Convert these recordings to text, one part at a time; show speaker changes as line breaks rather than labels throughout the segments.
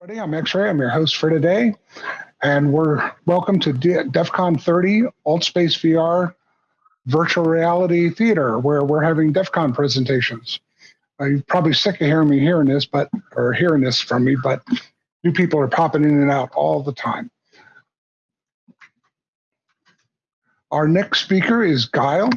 I'm X-Ray. I'm your host for today, and we're welcome to DEF CON 30 AltSpace VR Virtual Reality Theater, where we're having DEF CON presentations. Uh, you're probably sick of hearing me hearing this, but or hearing this from me, but new people are popping in and out all the time. Our next speaker is Guile.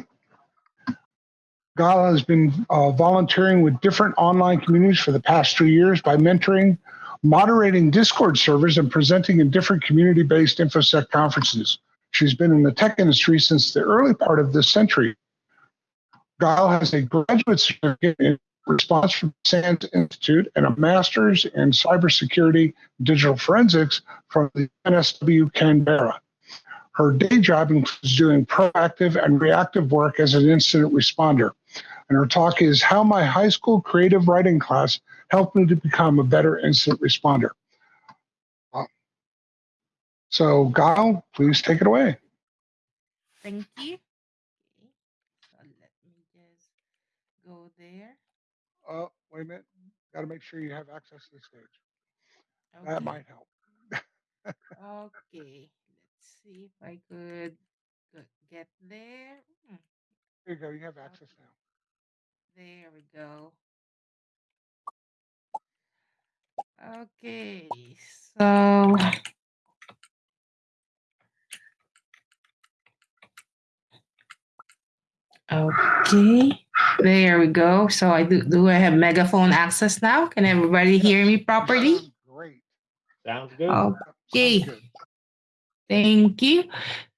Guile has been uh, volunteering with different online communities for the past three years by mentoring moderating Discord servers and presenting in different community-based InfoSec conferences. She's been in the tech industry since the early part of this century. Guile has a graduate certificate in response from SANS Institute and a master's in cybersecurity digital forensics from the NSW Canberra. Her day job includes doing proactive and reactive work as an incident responder. And her talk is How My High School Creative Writing Class help me to become a better incident responder. Uh, so, Guile, please take it away.
Thank you. So let me just go there.
Uh, wait a minute. Got to make sure you have access to the stage. That might help.
Okay. Let's see if I could get there. Hmm,
There you go. You have access now.
There we go. Okay. So Okay. There we go. So I do do I have megaphone access now? Can everybody hear me properly?
Great.
Sounds good.
Sounds
Okay.
good.
Thank you.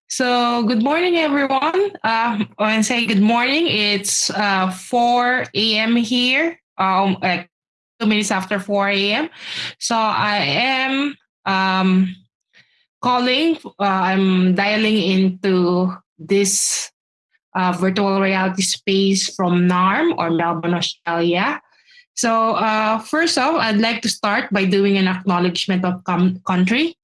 So, good morning, everyone. Uh, I want to say good morning. It's uh, 4 a.m. here, um, like two minutes after 4 a.m. So, I am um, calling, uh, I'm dialing into this uh, virtual reality space from Naarm or Melbourne, Australia. So, uh, first off, I'd like to start by doing an acknowledgement of country.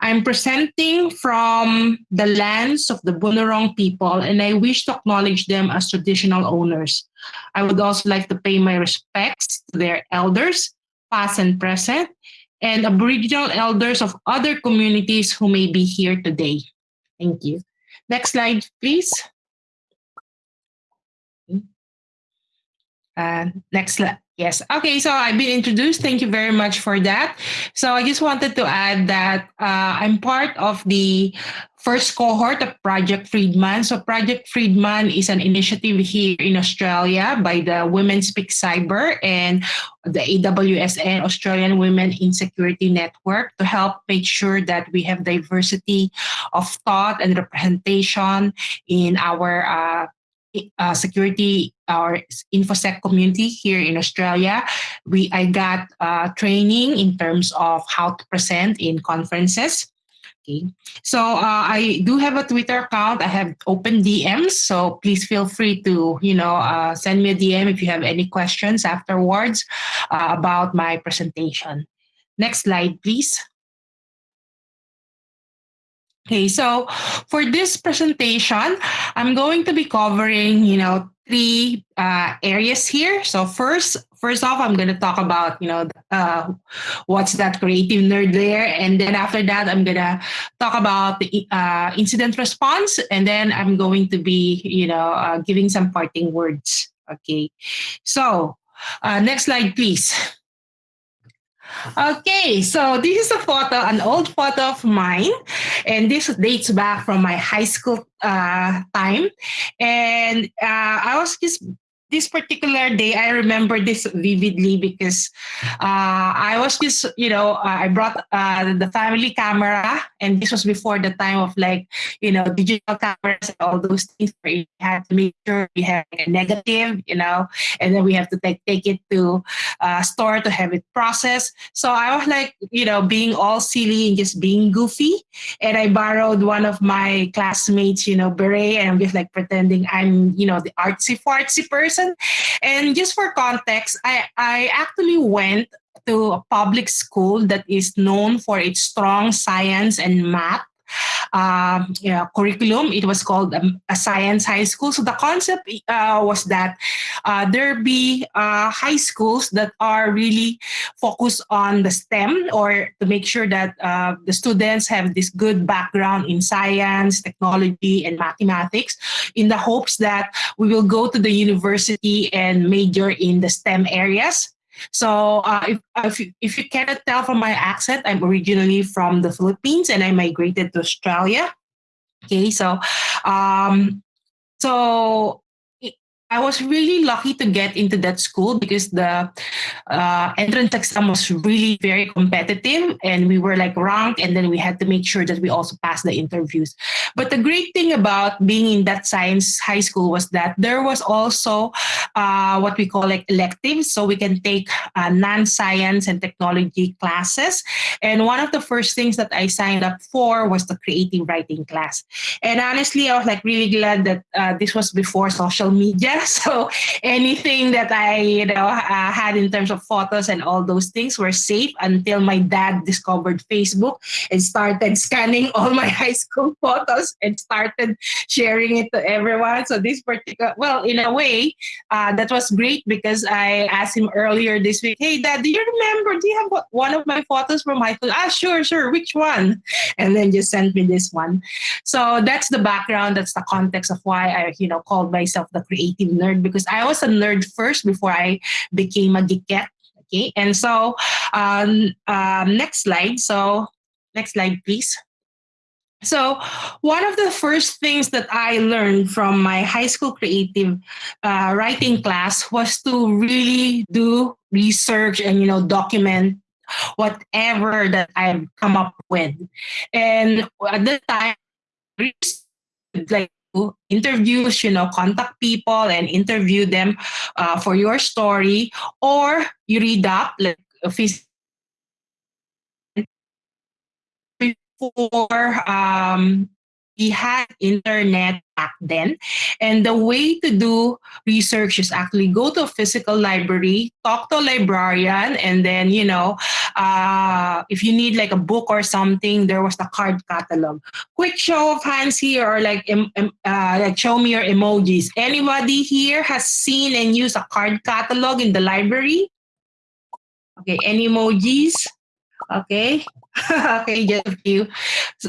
I'm presenting from the lands of the Bunurong people, and I wish to acknowledge them as traditional owners. I would also like to pay my respects to their elders, past and present, and Aboriginal elders of other communities who may be here today. Thank you. Next slide, please. Uh, next slide. Yes. Okay. So I've been introduced. Thank you very much for that. So I just wanted to add that uh, I'm part of the first cohort of Project Friedman. So Project Friedman is an initiative here in Australia by the Women Speak Cyber and the AWSN Australian Women in Security Network to help make sure that we have diversity of thought and representation in our uh, uh, security our infosec community here in australia we i got uh, training in terms of how to present in conferences okay. So uh, i do have a twitter account. I have open dms so please feel free to you know uh, send me a dm if you have any questions afterwards uh, about my presentation. Next slide please. Okay, so for this presentation, I'm going to be covering, you know, three uh, areas here. So first, first off, I'm going to talk about, you know, uh, what's that creative nerd there, and then after that, I'm going to talk about the uh, incident response, and then I'm going to be, you know, uh, giving some parting words. Okay, so uh, next slide, please. Okay, so this is a photo, an old photo of mine, and this dates back from my high school uh, time. And uh, I was just this particular day, I remember this vividly because uh, I was just, you know, uh, I brought uh, the family camera, and this was before the time of like, you know, digital cameras and all those things where you had to make sure you have a negative, you know, and then we have to take take it to uh, store to have it processed. So I was like, you know, being all silly and just being goofy, and I borrowed one of my classmates, you know, beret, and I'm just like pretending I'm, you know, the artsy fartsy person. And just for context, I I actually went to a public school that is known for its strong science and math um, curriculum. It was called um, a science high school. So the concept uh, was that uh, there be uh, high schools that are really focused on the STEM or to make sure that uh, the students have this good background in science, technology, and mathematics in the hopes that we will go to the university and major in the STEM areas. So uh, if, if, you, if you cannot tell from my accent, I'm originally from the Philippines and I migrated to Australia. Okay, so um, so I was really lucky to get into that school because the uh, entrance exam was really very competitive and we were like ranked and then we had to make sure that we also passed the interviews. But the great thing about being in that science high school was that there was also uh, what we call like electives. So we can take uh, non-science and technology classes. And one of the first things that I signed up for was the creative writing class. And honestly, I was like really glad that uh, this was before social media So anything that I, you know, uh, had in terms of photos and all those things were safe until my dad discovered Facebook and started scanning all my high school photos and started sharing it to everyone. So this particular, well, in a way, uh, that was great because I asked him earlier this week, "Hey, Dad, do you remember? Do you have one of my photos from high school?" Ah, sure, sure. Which one? And then just sent me this one. So that's the background. That's the context of why I, you know, called myself the creative nerd because I was a nerd first before I became a geekette. Okay, and so um, um, next slide. So next slide, please. So, one of the first things that I learned from my high school creative uh, writing class was to really do research and you know document whatever that I've come up with. And at the time, like interviews, you know, contact people and interview them uh, for your story, or you read up like before um, we had internet back then. And the way to do research is actually go to a physical library, talk to a librarian, and then, you know, uh, if you need like a book or something, there was the card catalog. Quick show of hands here or like, uh, like show me your emojis. Anybody here has seen and used a card catalog in the library? Okay, any emojis? Okay. okay, just few.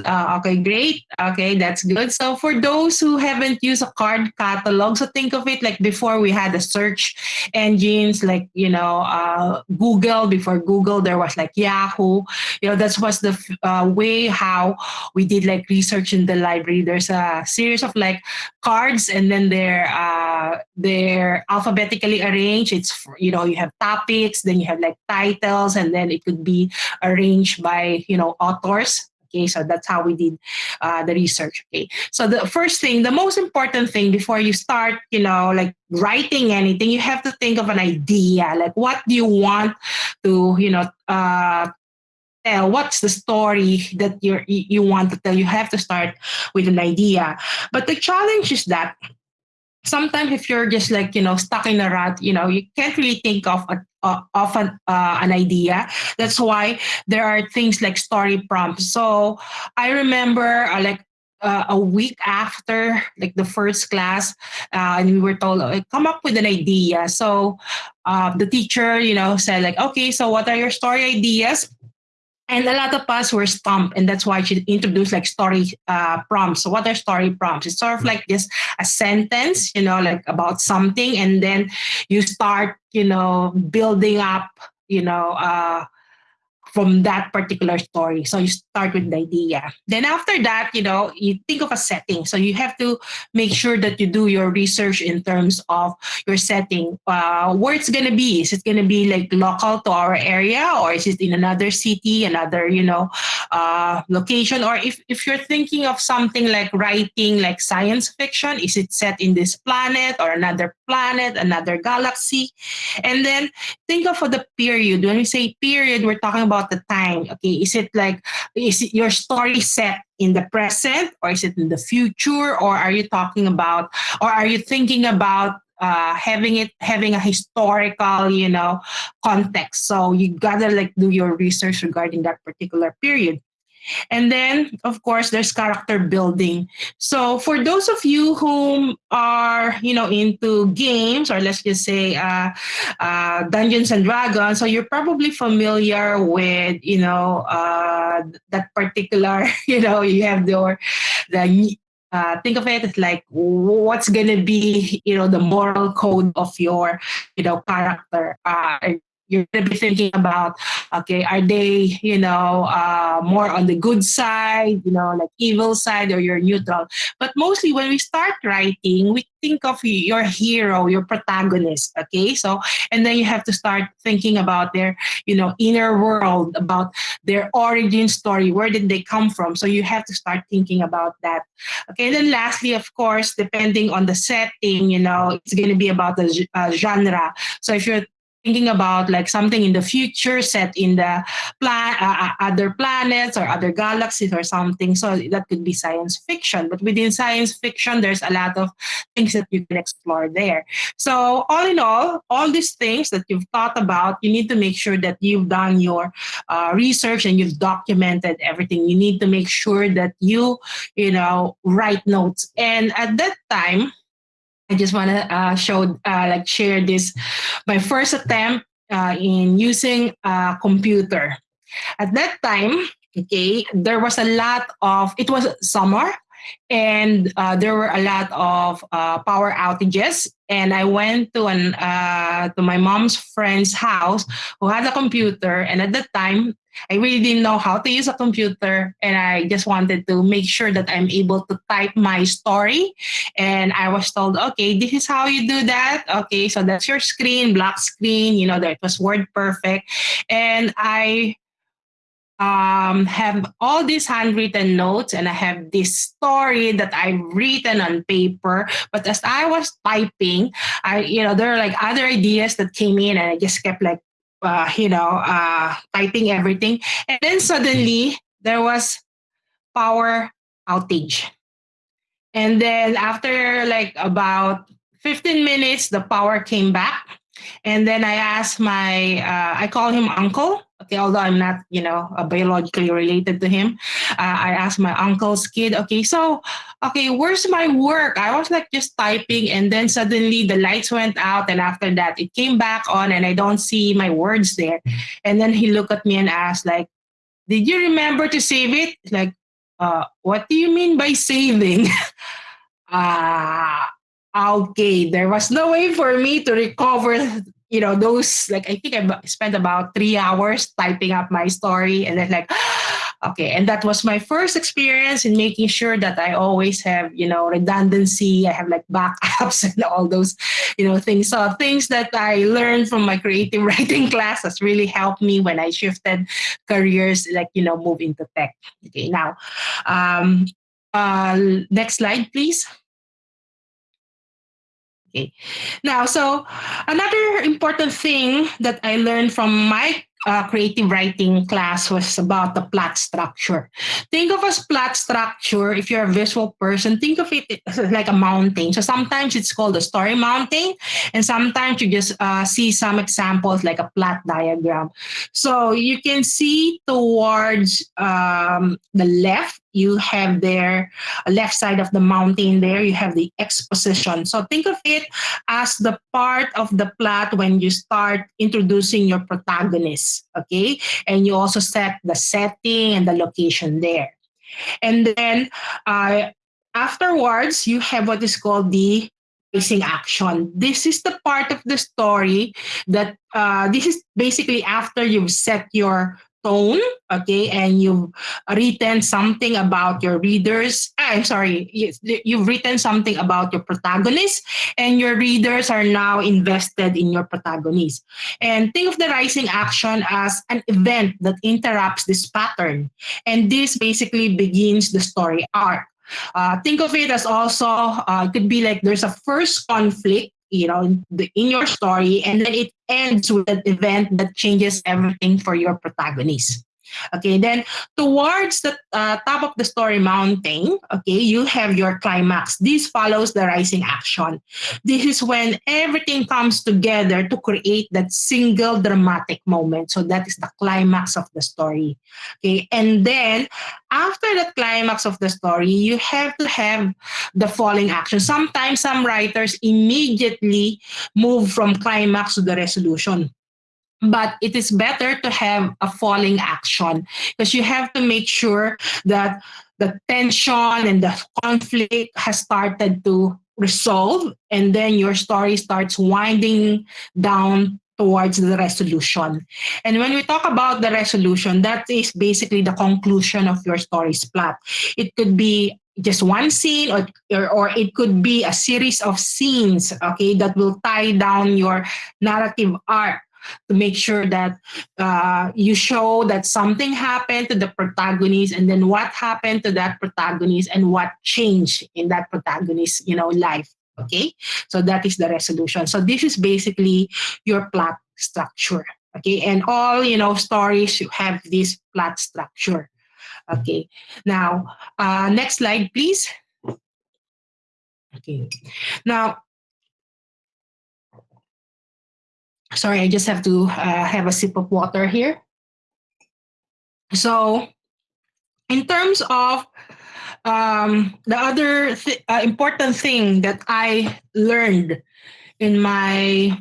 Uh, okay, great. Okay, that's good. So for those who haven't used a card catalog, so think of it like before we had the search engines like, you know, uh, Google. Before Google, there was like Yahoo. You know, that was the uh, way how we did like research in the library. There's a series of like cards and then they're, uh, they're alphabetically arranged. It's, you know, you have topics, then you have like titles, and then it could be arranged by you know authors. Okay so that's how we did uh, the research. Okay so the first thing the most important thing before you start you know like writing anything you have to think of an idea. Like what do you want to you know uh, tell? What's the story that you you want to tell? You have to start with an idea. But the challenge is that sometimes if you're just like you know stuck in a rut you know you can't really think of a, uh, of an, uh, an idea. That's why there are things like story prompts. So i remember uh, like uh, a week after like the first class uh, and we were told come up with an idea. So uh, the teacher you know said like okay so what are your story ideas and a lot of us were stumped and that's why she introduced like story uh, prompts. So what are story prompts? It's sort of like just a sentence you know like about something and then you start you know building up you know uh, from that particular story. So you start with the idea. Then after that, you know, you think of a setting. So you have to make sure that you do your research in terms of your setting. Uh, where it's gonna be? Is it gonna be like local to our area, or is it in another city, another you know uh, location? Or if if you're thinking of something like writing like science fiction, is it set in this planet or another planet, another galaxy? And then think of the period. When we say period, we're talking about the time. Okay, is it like is it your story set in the present or is it in the future or are you talking about or are you thinking about uh, having it having a historical you know context so you gotta like do your research regarding that particular period And then, of course, there's character building. So for those of you who are, you know, into games or let's just say uh, uh, Dungeons and Dragons, so you're probably familiar with, you know, uh, that particular, you know, you have your the uh, think of it as like what's gonna be you know the moral code of your you know character uh, you're going to be thinking about okay are they you know uh, more on the good side you know like evil side or you're neutral? But mostly when we start writing we think of your hero your protagonist okay? So and then you have to start thinking about their you know inner world about their origin story where did they come from? So you have to start thinking about that okay? And then lastly of course depending on the setting you know it's going to be about the uh, genre. So if you're thinking about like something in the future set in the plan uh, uh, other planets or other galaxies or something. So that could be science fiction. But within science fiction there's a lot of things that you can explore there. So all in all all these things that you've thought about you need to make sure that you've done your uh, research and you've documented everything. You need to make sure that you you know write notes. And at that time I just want to uh, show, uh, like, share this. My first attempt uh, in using a computer. At that time, okay, there was a lot of. It was summer, and uh, there were a lot of uh, power outages. And I went to an uh, to my mom's friend's house who had a computer, and at that time I really didn't know how to use a computer, and I just wanted to make sure that I'm able to type my story. And I was told, okay, this is how you do that. Okay, so that's your screen, black screen. You know that was WordPerfect, and I um, have all these handwritten notes and I have this story that I've written on paper. But as I was typing, I, you know, there are like other ideas that came in and I just kept like, uh, you know, uh, typing everything. And then suddenly there was power outage. And then after like about 15 minutes, the power came back. And then I asked my, uh, I call him uncle okay, although I'm not, you know, biologically related to him, uh, I asked my uncle's kid, okay, so, okay, where's my work? I was like just typing, and then suddenly the lights went out, and after that, it came back on, and I don't see my words there. And then he looked at me and asked, like, did you remember to save it? Like, uh, what do you mean by saving? Ah. uh, okay, there was no way for me to recover you know those like i think i spent about three hours typing up my story and then like okay. And that was my first experience in making sure that i always have you know redundancy. I have like backups and all those you know things. So things that i learned from my creative writing class has really helped me when i shifted careers like you know move into tech. Okay now um uh next slide please Okay. Now, so another important thing that I learned from my uh, creative writing class was about the plot structure. Think of as plot structure, if you're a visual person, think of it like a mountain. So sometimes it's called a story mountain, and sometimes you just uh, see some examples like a plot diagram. So you can see towards um, the left, you have there left side of the mountain there you have the exposition. So think of it as the part of the plot when you start introducing your protagonist okay? And you also set the setting and the location there. And then uh, afterwards you have what is called the rising action. This is the part of the story that uh, this is basically after you've set your tone, okay, and you've written something about your readers. Ah, I'm sorry, you've written something about your protagonist, and your readers are now invested in your protagonist. And think of the rising action as an event that interrupts this pattern. And this basically begins the story arc. Uh, think of it as also, uh, it could be like there's a first conflict you know in, the, in your story and then it ends with an event that changes everything for your protagonist Okay, then towards the uh, top of the story mountain, okay, you have your climax. This follows the rising action. This is when everything comes together to create that single dramatic moment. So that is the climax of the story. Okay, and then after the climax of the story, you have to have the falling action. Sometimes some writers immediately move from climax to the resolution but it is better to have a falling action. Because you have to make sure that the tension and the conflict has started to resolve and then your story starts winding down towards the resolution. And when we talk about the resolution that is basically the conclusion of your story's plot. It could be just one scene or, or, it could be a series of scenes okay that will tie down your narrative arc to make sure that uh, you show that something happened to the protagonist and then what happened to that protagonist and what changed in that protagonist's you know life okay? So that is the resolution. So this is basically your plot structure okay? And all you know stories you have this plot structure okay? Now uh, next slide please. Okay. Now sorry, I just have to uh, have a sip of water here. So, in terms of um, the other th- uh, important thing that I learned in my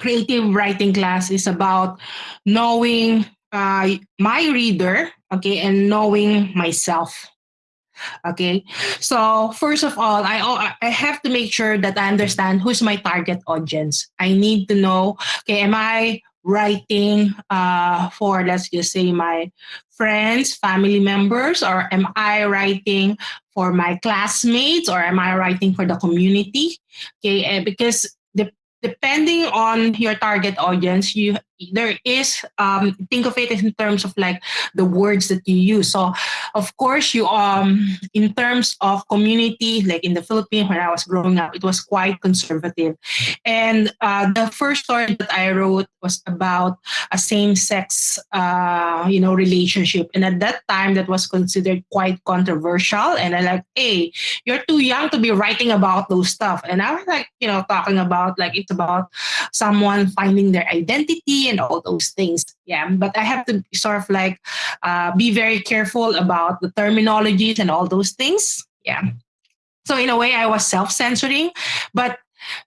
creative writing class is about knowing uh, my reader, okay, and knowing myself. Okay. So first of all, I I have to make sure that I understand who's my target audience. I need to know, okay, am I writing uh, for let's just say my friends, family members, or am I writing for my classmates, or am I writing for the community? Okay, and because depending on your target audience, you there is um, think of it in terms of like the words that you use. So of course you um in terms of community like in the philippines when i was growing up it was quite conservative. And uh, the first story that i wrote was about a same-sex uh, you know relationship. And at that time that was considered quite controversial. And i like hey you're too young to be writing about those stuff. And i was like you know talking about like it's about someone finding their identity and all those things. Yeah, but I have to sort of like uh, be very careful about the terminologies and all those things. Yeah. So in a way, I was self-censoring, but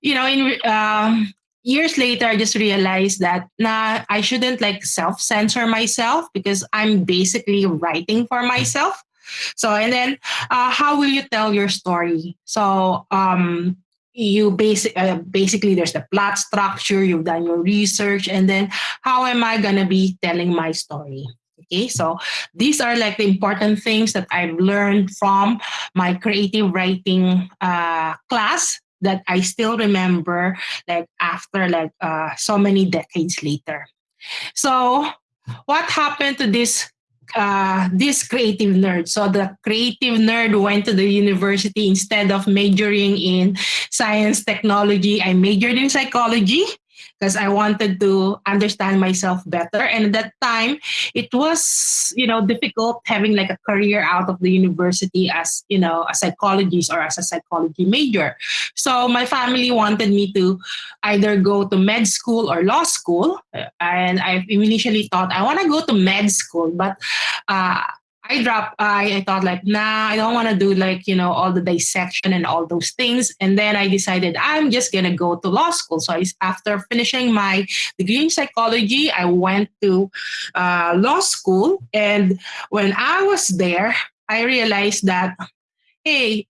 you know, in um, years later, I just realized that nah, I shouldn't like self-censor myself because I'm basically writing for myself. So and then, uh, how will you tell your story? So um, you basic uh, basically there's the plot structure you've done your research and then how am i going to be telling my story? Okay so these are like the important things that i've learned from my creative writing uh, class that i still remember like after like uh, so many decades later. So what happened to this uh, this creative nerd. So the creative nerd went to the university instead of majoring in science technology. I majored in psychology because I wanted to understand myself better. And at that time, it was, you know, difficult having like a career out of the university as, you know, a psychologist or as a psychology major. So my family wanted me to either go to med school or law school. And I initially thought I want to go to med school, but uh, I dropped, I, I thought like, nah, I don't want to do like, you know, all the dissection and all those things. And then I decided I'm just going to go to law school. So I, after finishing my degree in psychology, I went to uh, law school. And when I was there, I realized that, hey,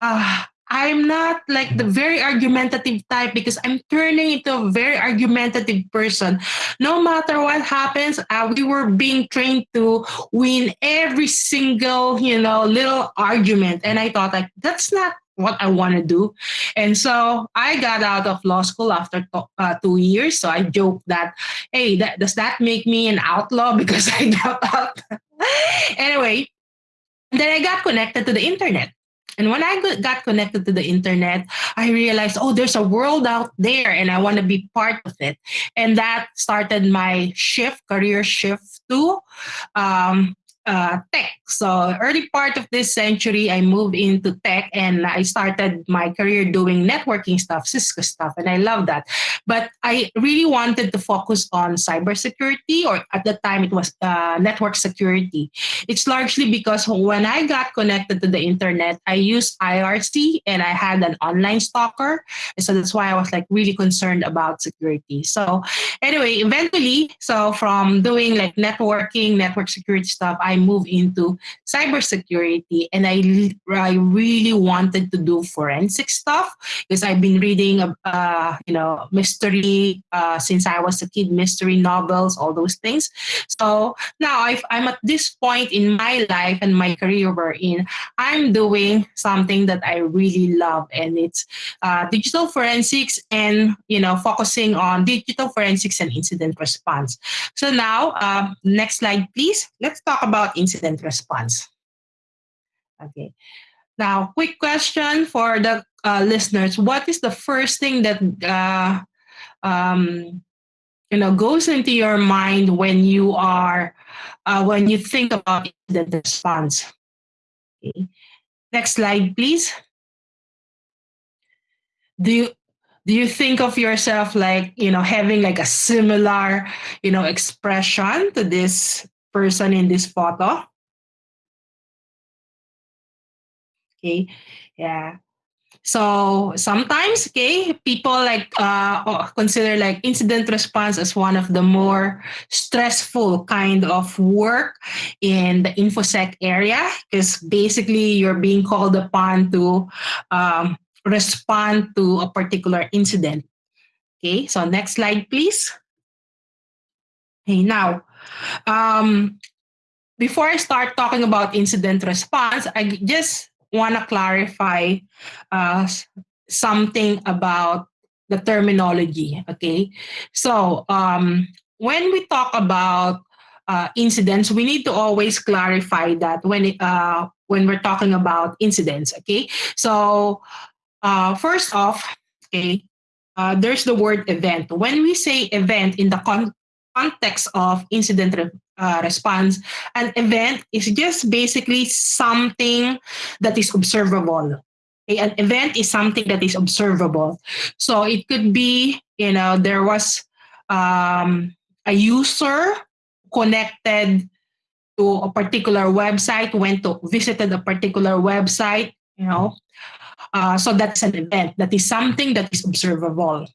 uh, I'm not like the very argumentative type because I'm turning into a very argumentative person. No matter what happens, uh, we were being trained to win every single, you know, little argument. And I thought like, that's not what I want to do. And so I got out of law school after uh, two years. So I joked that, hey, that, does that make me an outlaw because I dropped out? anyway, then I got connected to the internet And when I got connected to the internet, I realized, oh, there's a world out there and I want to be part of it. And that started my shift, career shift to um, uh, tech. So early part of this century, I moved into tech and I started my career doing networking stuff, Cisco stuff, and I love that. But I really wanted to focus on cybersecurity, or at the time it was uh, network security. It's largely because when I got connected to the internet, I used IRC and I had an online stalker. So that's why I was like really concerned about security. So anyway, eventually, so from doing like networking, network security stuff, I moved into cybersecurity and I, I really wanted to do forensic stuff because I've been reading, uh, you know, mystery uh, since I was a kid, mystery novels, all those things. So now i am at this point in my life and my career we're in, I'm doing something that I really love and it's uh, digital forensics and, you know, focusing on digital forensics and incident response. So now, uh, next slide, please. Let's talk about about incident response. Okay. Now, quick question for the uh, listeners. What is the first thing that uh, um, you know goes into your mind when you are uh, when you think about incident response? Okay. Next slide, please. Do you do you think of yourself like you know having like a similar you know expression to this person in this photo. Okay, yeah. So sometimes, okay, people like uh, oh, consider like incident response as one of the more stressful kind of work in the infosec area because basically you're being called upon to um, respond to a particular incident. Okay, so next slide, please. Okay, now um, before I start talking about incident response, I just want to clarify uh, something about the terminology. Okay, so um, when we talk about uh, incidents, we need to always clarify that when it, uh, when we're talking about incidents. Okay, so uh, first off, okay, uh, there's the word event. When we say event in the con- context of incident re- uh, response, an event is just basically something that is observable. Okay? An event is something that is observable. So it could be, you know, there was um, a user connected to a particular website, went to visited a particular website, you know. Uh, so that's an event. That is something that is observable.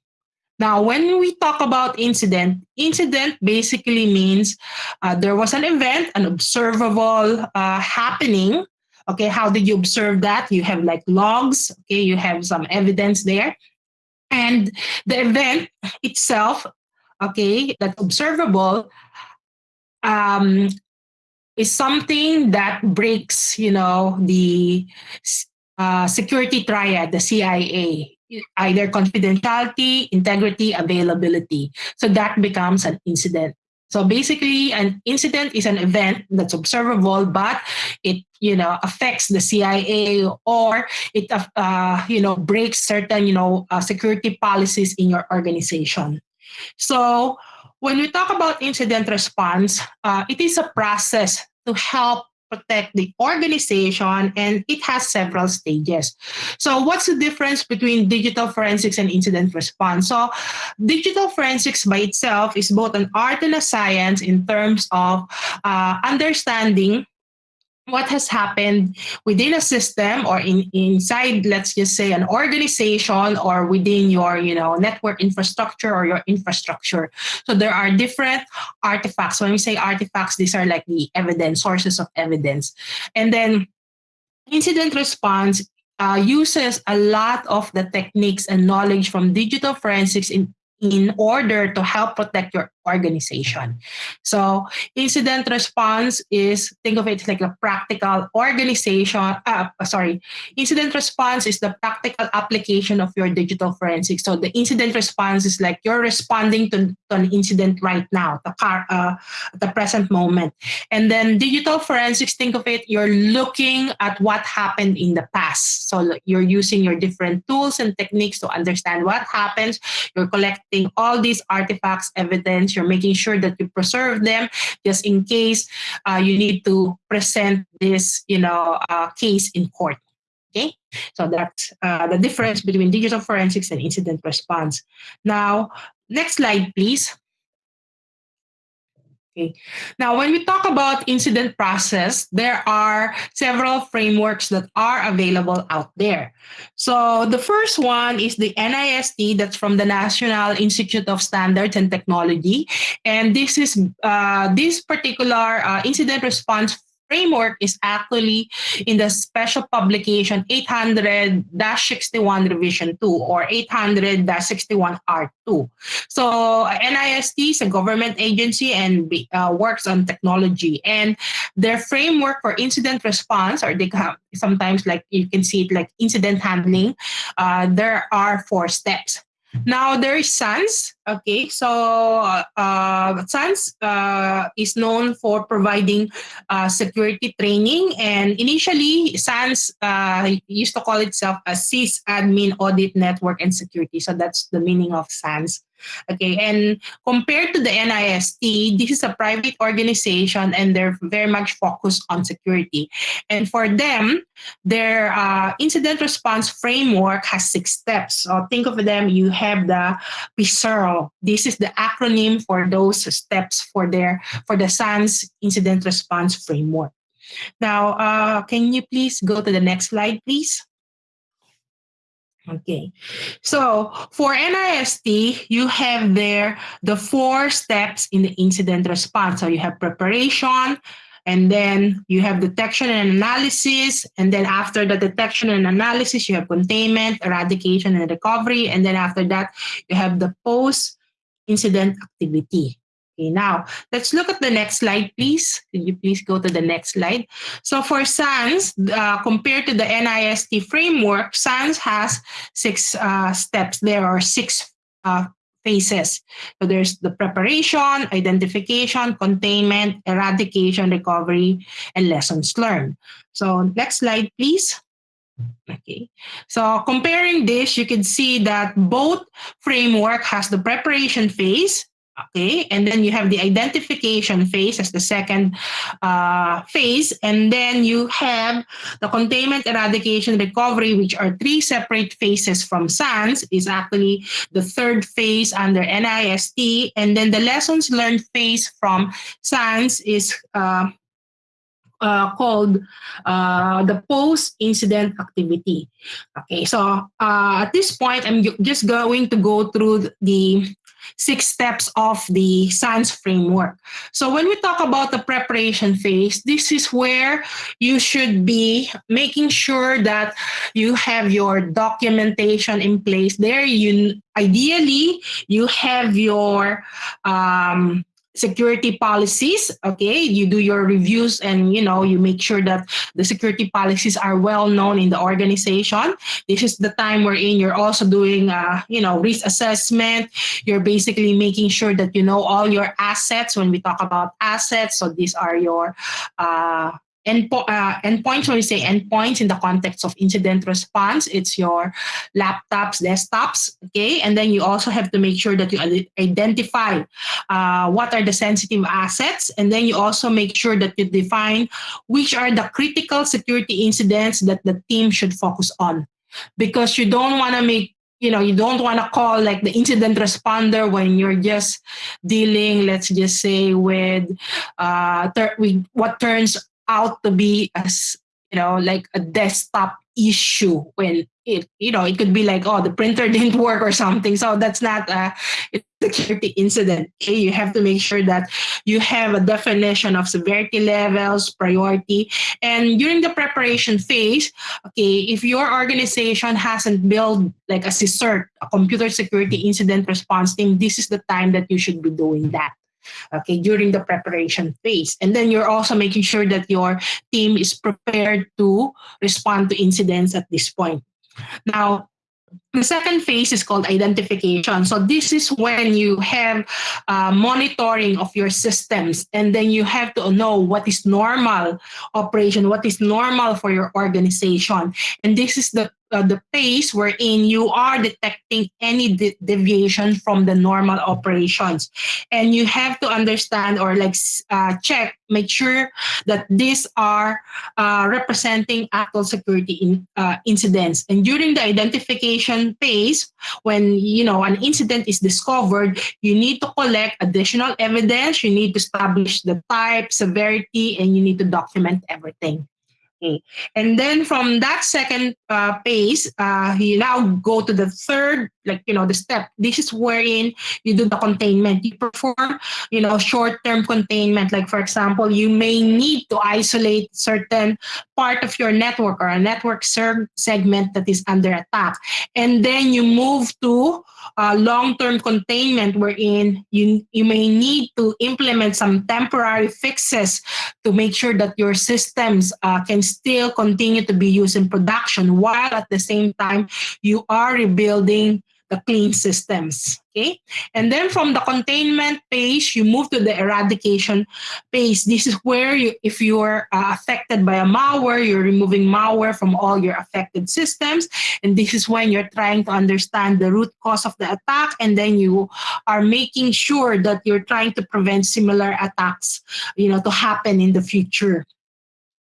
Now, when we talk about incident, incident basically means uh, there was an event, an observable uh, happening. Okay, how did you observe that? You have like logs, okay, you have some evidence there. And the event itself, okay, that's observable, um, is something that breaks, you know, the uh, security triad, the CIA either confidentiality, integrity, availability. So that becomes an incident. So basically, an incident is an event that's observable, but it you know affects the CIA or it uh, you know breaks certain you know uh, security policies in your organization. So when we talk about incident response, uh, it is a process to help protect the organization and it has several stages. So what's the difference between digital forensics and incident response? So digital forensics by itself is both an art and a science in terms of uh, understanding what has happened within a system or in inside let's just say an organization or within your you know network infrastructure or your infrastructure. So there are different artifacts. When we say artifacts these are like the evidence sources of evidence. And then incident response uh, uses a lot of the techniques and knowledge from digital forensics in in order to help protect your organization. So incident response is think of it like a practical organization. Uh, sorry, incident response is the practical application of your digital forensics. So the incident response is like you're responding to, to an incident right now, the car, uh, the present moment. And then digital forensics, think of it, you're looking at what happened in the past. So you're using your different tools and techniques to understand what happens. You're collecting all these artifacts, evidence. You're making sure that you preserve them just in case uh, you need to present this, you know, uh, case in court. Okay, so that's uh, the difference between digital forensics and incident response. Now, next slide, please. Okay. Now, when we talk about incident process, there are several frameworks that are available out there. So the first one is the NIST, that's from the National Institute of Standards and Technology. And this is uh, this particular uh, incident response framework is actually in the special publication 800-61 revision 2 or 800-61R2. So NIST is a government agency and uh, works on technology and their framework for incident response or they have sometimes like you can see it like incident handling, uh, there are four steps. Now there is SANS. Okay, so uh, SANS uh, is known for providing uh, security training, and initially SANS uh, used to call itself a SysAdmin Audit Network and Security. So that's the meaning of SANS. Okay, and compared to the NIST, this is a private organization and they're very much focused on security. And for them, their uh, incident response framework has six steps. So think of them, you have the PICERL. This is the acronym for those steps for their for the SANS incident response framework. Now, uh, can you please go to the next slide, please? Okay, so for NIST, you have there the four steps in the incident response. So you have preparation, and then you have detection and analysis. And then after the detection and analysis, you have containment, eradication, and recovery. And then after that, you have the post incident activity. Okay, now let's look at the next slide, please. Could you please go to the next slide? So for SANS, uh, compared to the NIST framework, SANS has six uh, steps. There are six uh, phases. So there's the preparation, identification, containment, eradication, recovery, and lessons learned. So next slide, please. Okay, so comparing this, you can see that both framework has the preparation phase Okay, and then you have the identification phase as the second uh, phase, and then you have the containment, eradication, recovery, which are three separate phases from SANS, is actually the third phase under NIST, and then the lessons learned phase from SANS is uh, uh, called uh, the post-incident activity. Okay, so uh, at this point, I'm just going to go through the six steps of the SANS framework. So when we talk about the preparation phase, this is where you should be making sure that you have your documentation in place. There, you ideally you have your um, security policies okay? You do your reviews and you know you make sure that the security policies are well known in the organization. This is the time wherein you're also doing uh, you know risk assessment. You're basically making sure that you know all your assets. When we talk about assets so these are your uh, endpo- uh, endpoints, when we say endpoints in the context of incident response, it's your laptops, desktops, okay? And then you also have to make sure that you identify uh, what are the sensitive assets. And then you also make sure that you define which are the critical security incidents that the team should focus on. Because you don't want to make you know you don't want to call like the incident responder when you're just dealing let's just say with uh with what turns out to be as you know like a desktop issue when it you know it could be like oh the printer didn't work or something. So that's not a security incident. Okay? You have to make sure that you have a definition of severity levels priority. And during the preparation phase okay if your organization hasn't built like a CSIRT, a computer security incident response team this is the time that you should be doing that okay during the preparation phase and then you're also making sure that your team is prepared to respond to incidents at this point now the second phase is called identification. So this is when you have uh, monitoring of your systems and then you have to know what is normal operation, what is normal for your organization. And this is the uh, the phase wherein you are detecting any de deviation from the normal operations. And you have to understand or like uh, check, make sure that these are uh, representing actual security in, uh, incidents. And during the identification phase, when you know an incident is discovered, you need to collect additional evidence, you need to establish the type, severity, and you need to document everything. Okay. And then from that second uh, phase, uh, you now go to the third, like, you know, the step. This is wherein you do the containment. You perform, you know, short-term containment. Like, for example, you may need to isolate certain part of your network or a network segment that is under attack. And then you move to uh, long-term containment wherein you, you may need to implement some temporary fixes to make sure that your systems uh, can still continue to be used in production while at the same time you are rebuilding the clean systems. Okay. And then from the containment phase, you move to the eradication phase. This is where you, if you're uh, affected by a malware, you're removing malware from all your affected systems. And this is when you're trying to understand the root cause of the attack. And then you are making sure that you're trying to prevent similar attacks, you know, to happen in the future.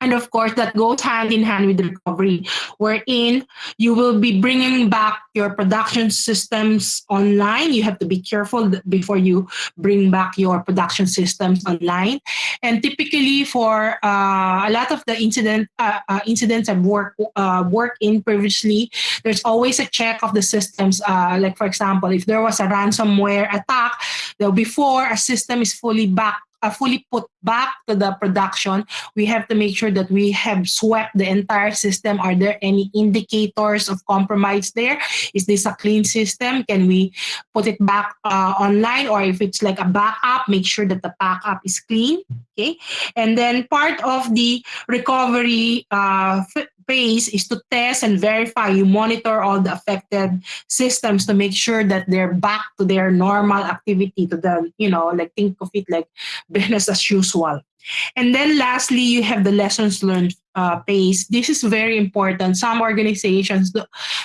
And of course, that goes hand in hand with recovery, wherein you will be bringing back your production systems online. You have to be careful before you bring back your production systems online. And typically, for uh, a lot of the incident uh, uh, incidents I've worked uh, worked in previously, there's always a check of the systems. Uh, like for example, if there was a ransomware attack, though before a system is fully back uh, fully put back to the production, we have to make sure that we have swept the entire system. Are there any indicators of compromise there? Is this a clean system? Can we put it back uh, online? Or if it's like a backup, make sure that the backup is clean. Okay. And then part of the recovery uh, phase is to test and verify. You monitor all the affected systems to make sure that they're back to their normal activity, to the, you know, like think of it like business as usual. And then lastly, you have the lessons learned uh, phase. This is very important. Some organizations,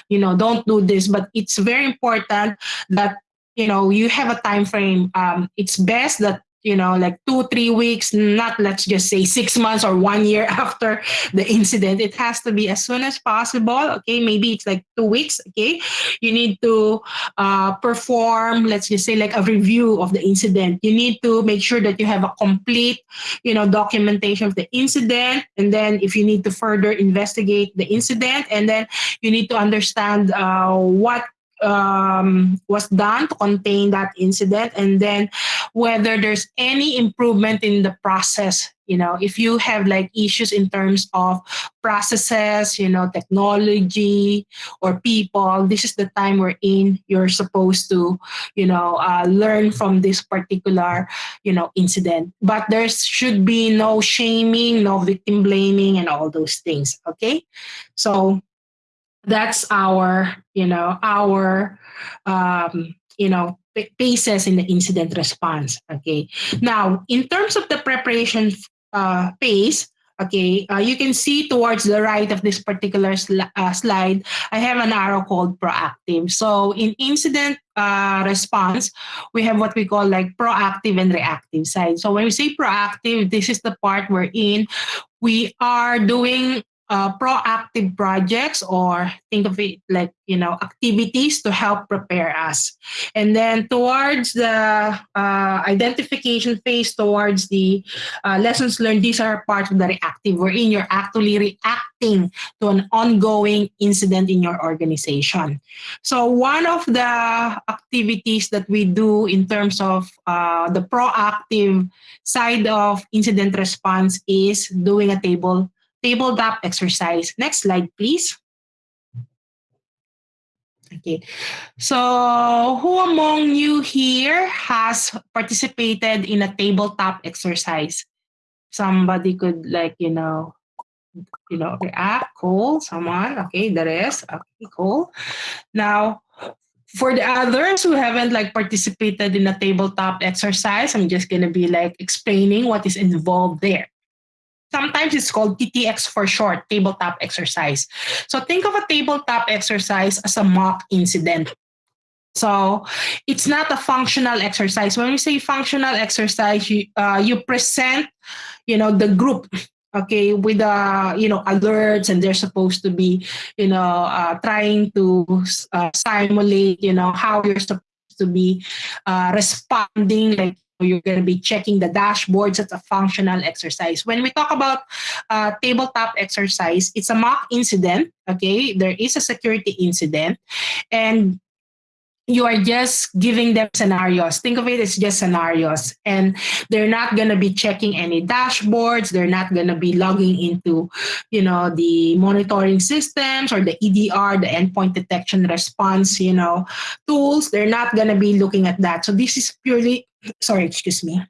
you know, don't do this, but it's very important that you know you have a time frame. Um, it's best that you know, like two, three weeks, not let's just say six months or one year after the incident. It has to be as soon as possible. Okay, maybe it's like two weeks. Okay, you need to uh, perform, let's just say, like a review of the incident. You need to make sure that you have a complete, you know, documentation of the incident. And then if you need to further investigate the incident, and then you need to understand uh, what um, was done to contain that incident. And then whether there's any improvement in the process you know if you have like issues in terms of processes you know technology or people this is the time we're in. You're supposed to you know uh, learn from this particular you know incident. But there should be no shaming no victim blaming and all those things okay? So that's our you know our um, you know phases in the incident response okay? Now in terms of the preparation uh, phase okay uh, you can see towards the right of this particular sl uh, slide i have an arrow called proactive. So in incident uh, response we have what we call like proactive and reactive side. So when we say proactive this is the part we're in we are doing uh, proactive projects or think of it like you know activities to help prepare us. And then towards the uh, identification phase towards the uh, lessons learned these are part of the reactive wherein you're actually reacting to an ongoing incident in your organization. So one of the activities that we do in terms of uh, the proactive side of incident response is doing a table tabletop exercise. Next slide, please. Okay, so who among you here has participated in a tabletop exercise? Somebody could like, you know, you know, react, ah, cool, someone, okay, the rest, okay, cool. Now, for the others who haven't like participated in a tabletop exercise, I'm just gonna be like explaining what is involved there. Sometimes it's called TTX for short, tabletop exercise. So think of a tabletop exercise as a mock incident. So it's not a functional exercise. When we say functional exercise, you uh, you present, you know, the group, okay, with uh, you know alerts, and they're supposed to be, you know, uh, trying to uh, simulate, you know, how you're supposed to be uh, responding, like you're going to be checking the dashboards. It's a functional exercise. When we talk about uh, tabletop exercise, it's a mock incident. Okay, there is a security incident, and you are just giving them scenarios. Think of it as just scenarios. And they're not going to be checking any dashboards. They're not going to be logging into, you know, the monitoring systems or the EDR, the endpoint detection response, you know, tools. They're not going to be looking at that. So this is purely, sorry, excuse me.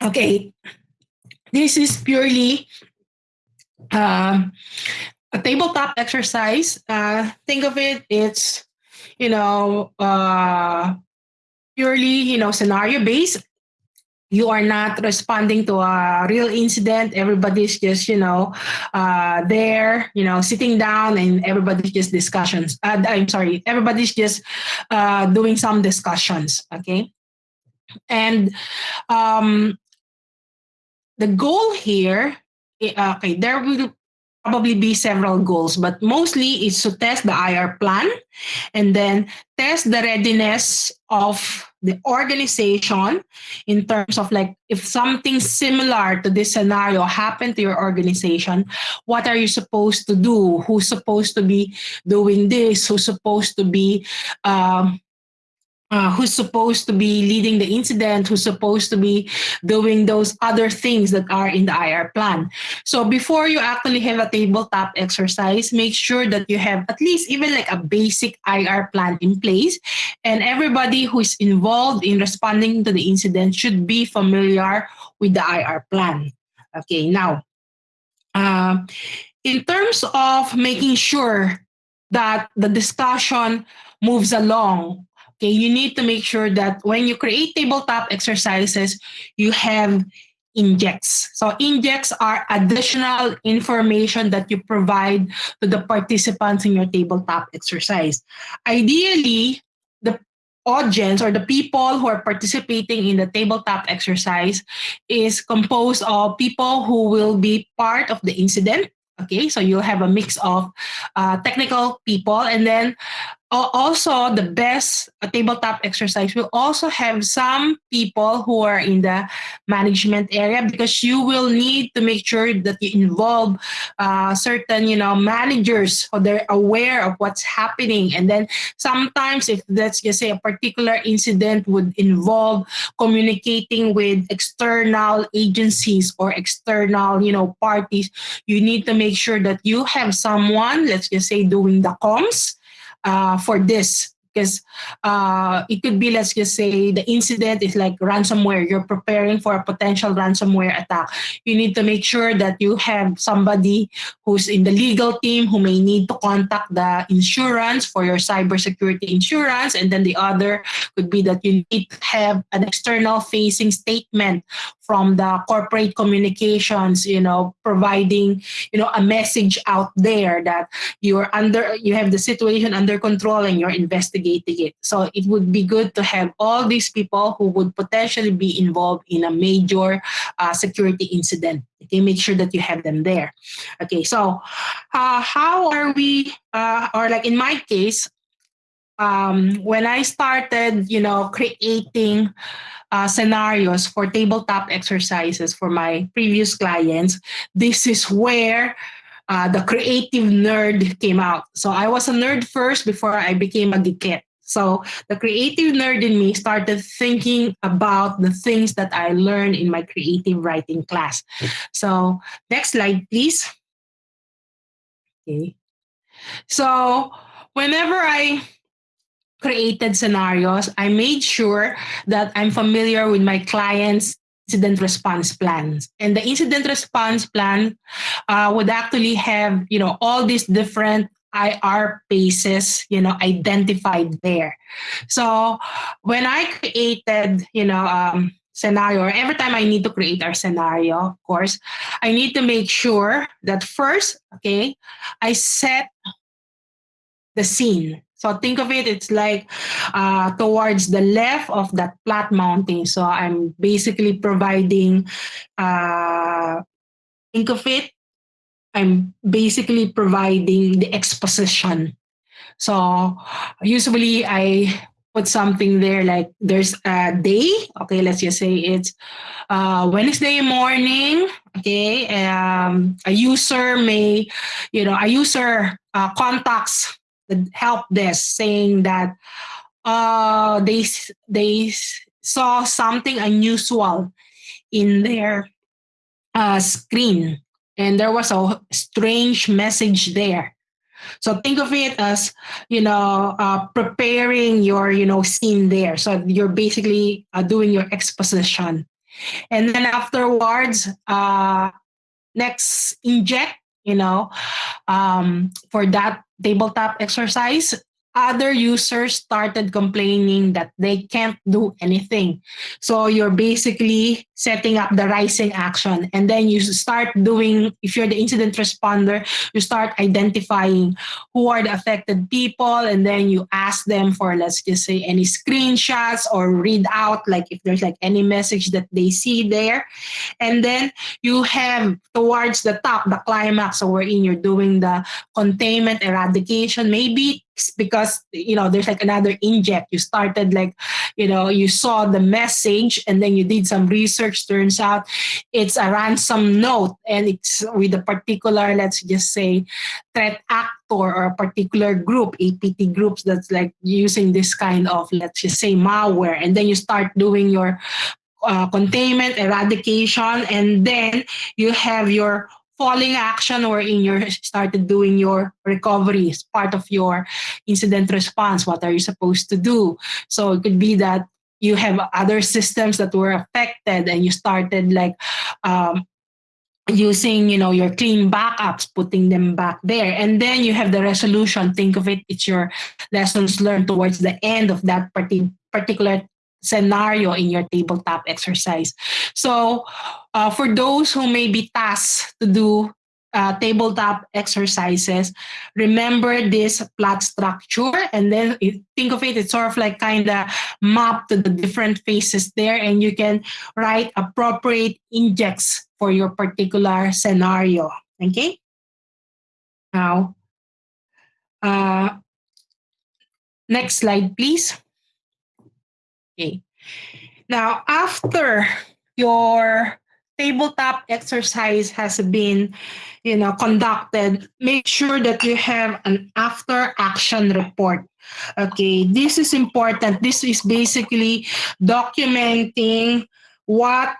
Okay, this is purely um, a tabletop exercise. Uh, think of it, it's, you know, uh, purely, you know, scenario based. You are not responding to a real incident. Everybody's just, you know, uh, there, you know, sitting down and everybody's just discussions. Uh, I'm sorry, everybody's just uh, doing some discussions. Okay. And um, the goal here okay, there will probably be several goals, but mostly it's to test the IR plan and then test the readiness of the organization in terms of like if something similar to this scenario happened to your organization, what are you supposed to do? Who's supposed to be doing this? Who's supposed to be um, uh, who's supposed to be leading the incident, who's supposed to be doing those other things that are in the IR plan. So before you actually have a tabletop exercise, make sure that you have at least even like a basic IR plan in place. And everybody who is involved in responding to the incident should be familiar with the IR plan. Okay, now, uh, in terms of making sure that the discussion moves along Okay, you need to make sure that when you create tabletop exercises, you have injects. So injects are additional information that you provide to the participants in your tabletop exercise. Ideally, the audience or the people who are participating in the tabletop exercise is composed of people who will be part of the incident. Okay, so you'll have a mix of uh, technical people and then also the best tabletop exercise will also have some people who are in the management area because you will need to make sure that you involve uh, certain you know managers so they're aware of what's happening. And then sometimes if let's just say a particular incident would involve communicating with external agencies or external you know parties you need to make sure that you have someone let's just say doing the comms uh, for this. Because uh, it could be let's just say the incident is like ransomware. You're preparing for a potential ransomware attack. You need to make sure that you have somebody who's in the legal team who may need to contact the insurance for your cybersecurity insurance. And then the other could be that you need to have an external facing statement from the corporate communications, you know, providing, you know, a message out there that you're under, you have the situation under control and you're investigating it. So it would be good to have all these people who would potentially be involved in a major uh, security incident. Okay, make sure that you have them there. Okay, so uh, how are we, uh, or like in my case, um, when I started, you know, creating uh, scenarios for tabletop exercises for my previous clients, this is where uh, the creative nerd came out. So I was a nerd first before I became a geekette. So the creative nerd in me started thinking about the things that I learned in my creative writing class. So next slide, please. Okay. So whenever I created scenarios, I made sure that I'm familiar with my client's incident response plans. And the incident response plan uh, would actually have, you know, all these different IR bases, you know, identified there. So when I created, you know, um, scenario, every time I need to create our scenario, of course, I need to make sure that first, okay, I set the scene. So think of it, it's like uh, towards the left of that flat mountain. So I'm basically providing, uh, think of it, I'm basically providing the exposition. So usually I put something there like there's a day. Okay, let's just say it's uh, Wednesday morning. Okay, um, a user may, you know, a user uh, contacts the help desk saying that uh, they they saw something unusual in their uh, screen. And there was a strange message there. So think of it as you know uh, preparing your you know scene there. So you're basically uh, doing your exposition. And then afterwards uh, next inject you know um, for that tabletop exercise other users started complaining that they can't do anything. So you're basically setting up the rising action. And then you start doing, if you're the incident responder, you start identifying who are the affected people. And then you ask them for, let's just say, any screenshots or read out, like if there's like any message that they see there. And then you have towards the top, the climax, so wherein you're doing the containment eradication, maybe because you know there's like another inject you started like you know you saw the message and then you did some research turns out it's a ransom note and it's with a particular let's just say threat actor or a particular group apt groups that's like using this kind of let's just say malware. And then you start doing your uh, containment eradication and then you have your falling action wherein you started doing your recovery part of your incident response. What are you supposed to do? So it could be that you have other systems that were affected and you started like um, using you know your clean backups putting them back there and then you have the resolution think of it it's your lessons learned towards the end of that particular scenario in your tabletop exercise. So uh, for those who may be tasked to do uh, tabletop exercises, remember this plot structure and then think of it, it's sort of like kind of map to the different phases there and you can write appropriate injects for your particular scenario, okay? Now, uh, next slide, please. Okay. Now, after your tabletop exercise has been you know conducted make sure that you have an after action report. Okay this is important. This is basically documenting what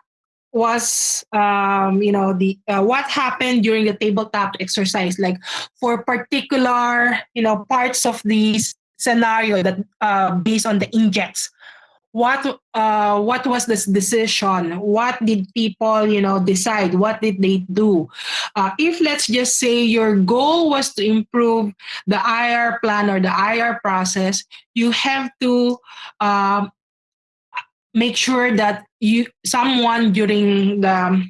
was um, you know the uh, what happened during the tabletop exercise. Like for particular you know parts of these scenario that uh, based on the injects what uh, what was this decision? What did people you know decide? What did they do? Uh, if let's just say your goal was to improve the ir plan or the ir process you have to um, make sure that you someone during the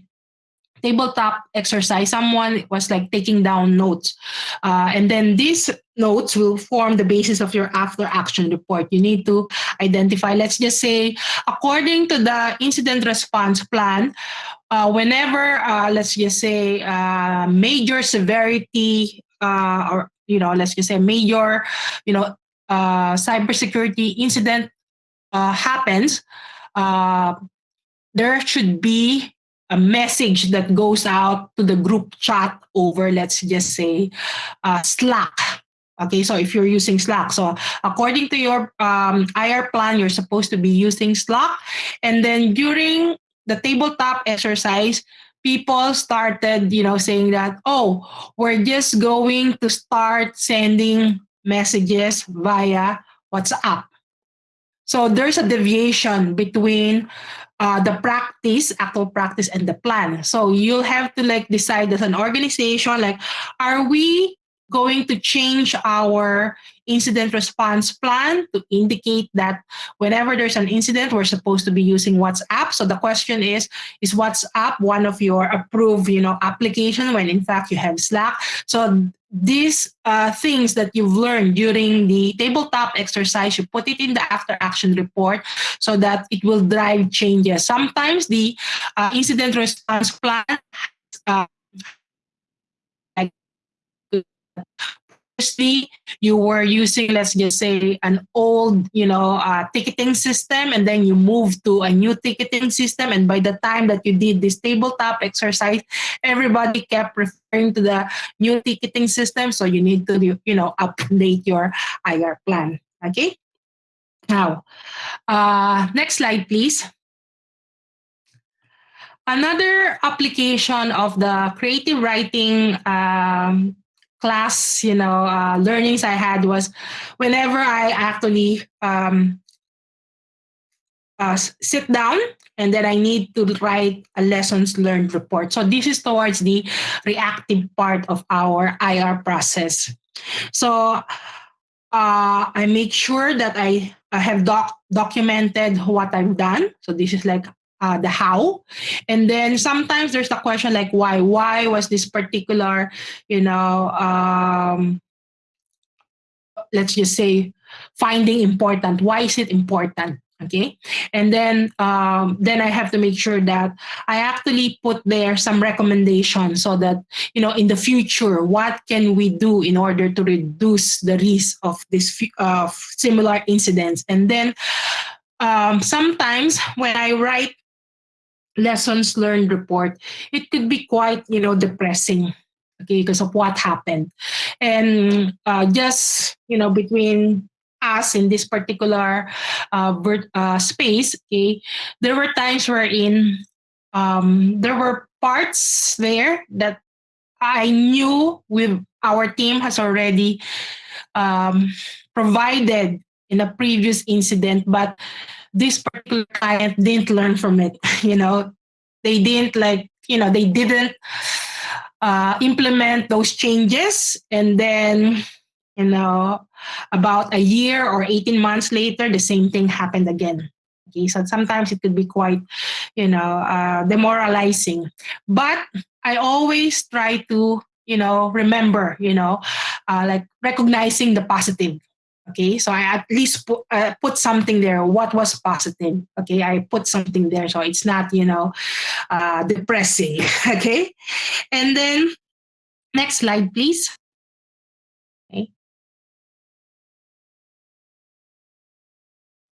tabletop exercise someone was like taking down notes. Uh, and then these notes will form the basis of your after action report. You need to identify let's just say according to the incident response plan uh, whenever uh, let's just say uh, major severity uh, or you know let's just say major you know uh, cybersecurity incident uh, happens there should be a message that goes out to the group chat over let's just say slack okay so if you're using slack so according to your um, ir plan you're supposed to be using slack and then during the tabletop exercise people started you know saying that oh we're just going to start sending messages via whatsapp so there's a deviation between uh, the practice, actual practice, and the plan. So you'll have to like decide as an organization, like, are we going to change our incident response plan to indicate that whenever there's an incident, we're supposed to be using WhatsApp. So the question is, is WhatsApp one of your approved, you know, application when in fact you have Slack? So these uh, things that you've learned during the tabletop exercise, you put it in the after action report so that it will drive changes. Sometimes the uh, incident response plan uh, previously you were using let's just say an old you know uh, ticketing system and then you moved to a new ticketing system and by the time that you did this tabletop exercise everybody kept referring to the new ticketing system so you need to you know update your ir plan. Okay? Now uh, next slide please. Another application of the creative writing um, class, you know, uh, learnings I had was whenever I actually um, uh, sit down and then I need to write a lessons learned report. So this is towards the reactive part of our IR process. So uh, I make sure that I, I have doc documented what I've done. So this is like uh, the how. And then sometimes there's the question like why why was this particular you know um, let's just say finding important? Why is it important? Okay? And then um, then i have to make sure that i actually put there some recommendations so that you know in the future what can we do in order to reduce the risk of this of similar incidents? And then um, sometimes when i write lessons learned report, it could be quite, you know, depressing, okay, because of what happened. And uh, just, you know, between us in this particular uh, uh, space, okay, there were times wherein um, there were parts there that I knew with our team has already um, provided in a previous incident, but this particular client didn't learn from it you know? They didn't like you know they didn't uh, implement those changes. And then you know about a year or 18 months later the same thing happened again. Okay so sometimes it could be quite you know uh, demoralizing. But i always try to you know remember you know uh, like recognizing the positive okay so i at least put, uh, put something there. What was positive? Okay i put something there so it's not you know uh, depressing okay? And then next slide please. Okay.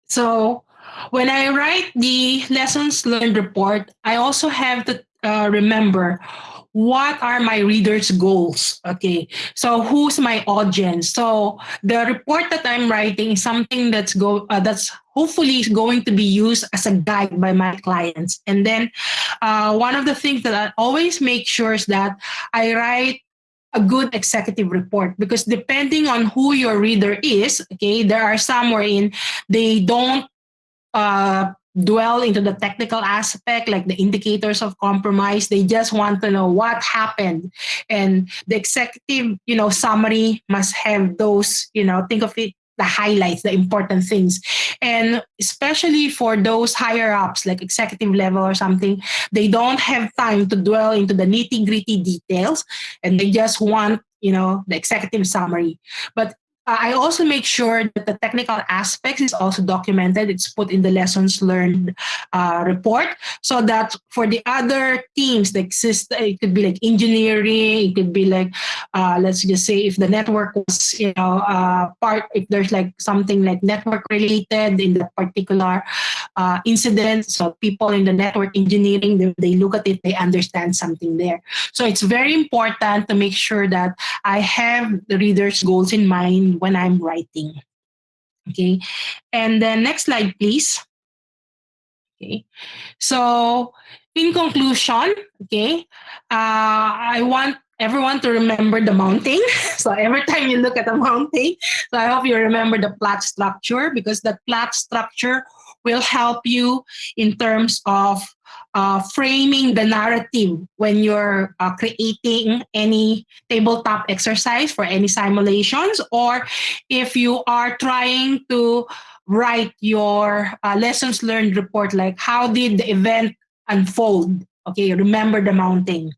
So when i write the lessons learned report i also have to uh, remember what are my readers goals? Okay so who's my audience? So the report that i'm writing is something that's go uh, that's hopefully going to be used as a guide by my clients. And then uh, one of the things that i always make sure is that i write a good executive report because depending on who your reader is okay there are some wherein they don't uh, dwell into the technical aspect like the indicators of compromise they just want to know what happened and the executive you know summary must have those you know think of it the highlights, the important things. And especially for those higher ups, like executive level or something, they don't have time to dwell into the nitty gritty details and they just want, you know, the executive summary. But I also make sure that the technical aspects is also documented. It's put in the lessons learned uh, report so that for the other teams that exist, it could be like engineering, it could be like, uh, let's just say if the network was, you know, uh, part, if there's like something like network related in the particular uh, incident. So people in the network engineering, they, they look at it, they understand something there. So it's very important to make sure that I have the reader's goals in mind when I'm writing. Okay, and then next slide, please. Okay, so in conclusion, okay, uh, I want everyone to remember the mounting. So every time you look at the mounting, so I hope you remember the plot structure because the plot structure will help you in terms of uh, framing the narrative when you're uh, creating any tabletop exercise for any simulations or if you are trying to write your uh, lessons learned report like how did the event unfold? Okay remember the mounting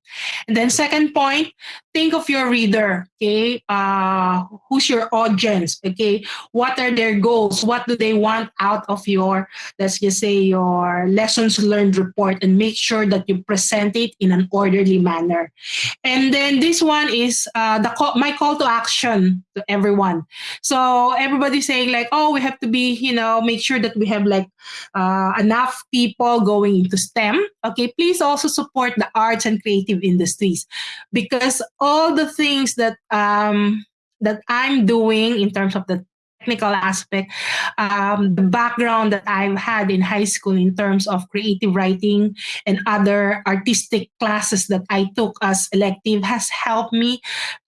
and then second point think of your reader okay? Uh who's your audience okay? What are their goals? What do they want out of your let's just say your lessons learned report and make sure that you present it in an orderly manner. And then this one is uh the call, my call to action to everyone. So everybody's saying like oh we have to be you know make sure that we have like uh, enough people going into stem. Okay please also support the arts and creative industries because all the things that um, that I'm doing in terms of the technical aspect, um, the background that I've had in high school in terms of creative writing and other artistic classes that I took as elective has helped me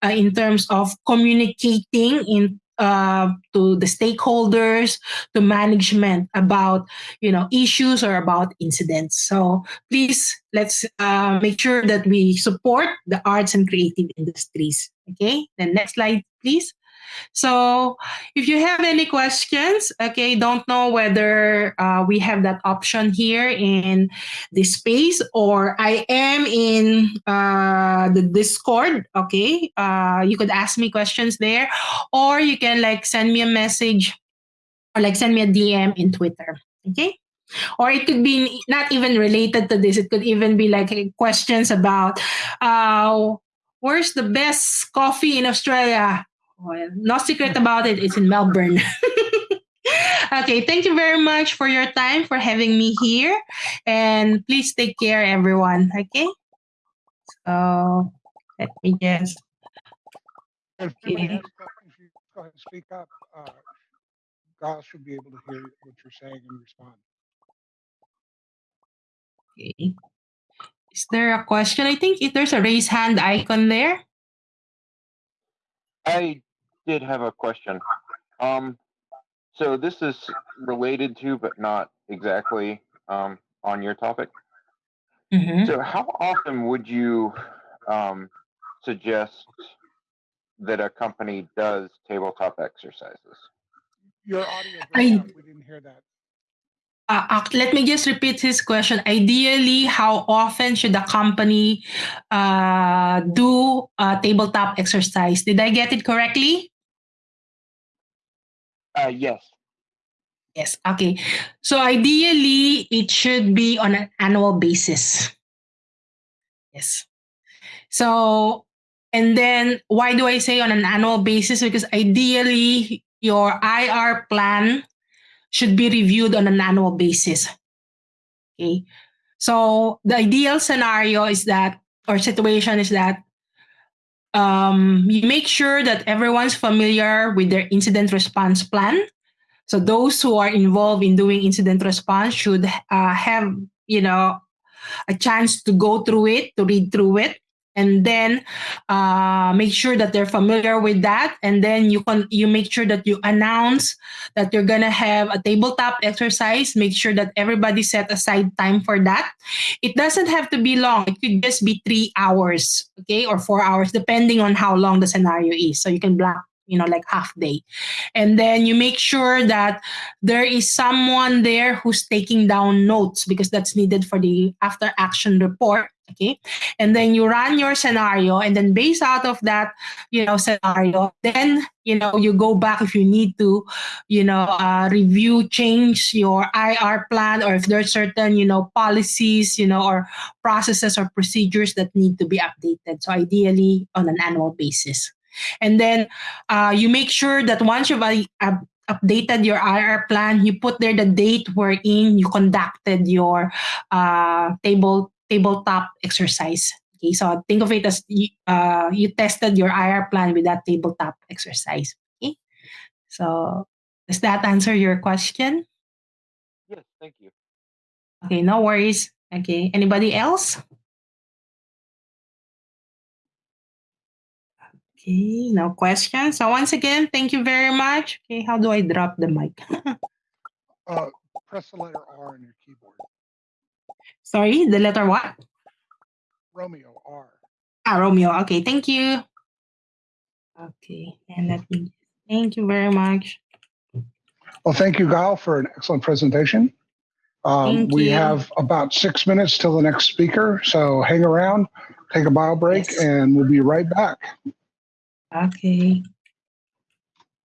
uh, in terms of communicating in uh, to the stakeholders, to management about you know issues or about incidents. So please let's uh, make sure that we support the arts and creative industries. Okay, the next slide, please. So if you have any questions, okay, don't know whether uh, we have that option here in this space or I am in uh, the Discord, okay, uh, you could ask me questions there or you can like send me a message or like send me a DM in Twitter, okay? or it could be not even related to this it could even be like questions about uh, where's the best coffee in australia well, no secret about it. It's in Melbourne. okay, thank you very much for your time for having me here, and please take care, everyone. Okay. So let me just.
If anybody has questions, you go ahead and speak up. Uh, Giles should be able to hear what you're saying and respond.
Okay. Is there a question? I think if there's a raise hand icon there.
I did have a question. Um, so this is related to, but not exactly um, on your topic.
Mhm.
So how often would you um, suggest that a company does tabletop exercises?
Your audio
I-
broke. We didn't hear that.
Uh, uh, let me just repeat his question. Ideally, how often should a company uh, do a tabletop exercise? Did I get it correctly?
Uh, yes.
Yes. Okay. So ideally, it should be on an annual basis. Yes. So, and then why do I say on an annual basis? Because ideally, your IR plan should be reviewed on an annual basis. Okay. So the ideal scenario is that, or situation is that um, you make sure that everyone's familiar with their incident response plan. So those who are involved in doing incident response should uh, have, you know, a chance to go through it, to read through it, and then uh, make sure that they're familiar with that. And then you can you make sure that you announce that you're gonna have a tabletop exercise. Make sure that everybody set aside time for that. It doesn't have to be long. It could just be three hours, okay, or four hours, depending on how long the scenario is. So you can block you know, like half day. And then you make sure that there is someone there who's taking down notes because that's needed for the after action report. Okay. And then you run your scenario and then based out of that, you know, scenario, then, you know, you go back if you need to, you know, uh, review, change your IR plan or if there's certain, you know, policies, you know, or processes or procedures that need to be updated. So ideally on an annual basis. And then uh, you make sure that once you've uh, updated your IR plan, you put there the date wherein you conducted your uh, table tabletop exercise. Okay, so think of it as you, uh, you tested your IR plan with that tabletop exercise. Okay, so does that answer your question?
Yes, thank you.
Okay, no worries. Okay, anybody else? Okay, no questions. So once again, thank you very much. Okay, how do I drop the mic?
Uh, press the letter R on your keyboard.
Sorry, the letter what?
Romeo R.
Ah, Romeo. Okay, thank you. Okay, and let me. Thank you very much.
Well, thank you, Guile, for an excellent presentation. Um,
Thank
we
you.
have about six minutes till the next speaker, so hang around, take a bio break,
Yes.
and we'll be right back.
Okay.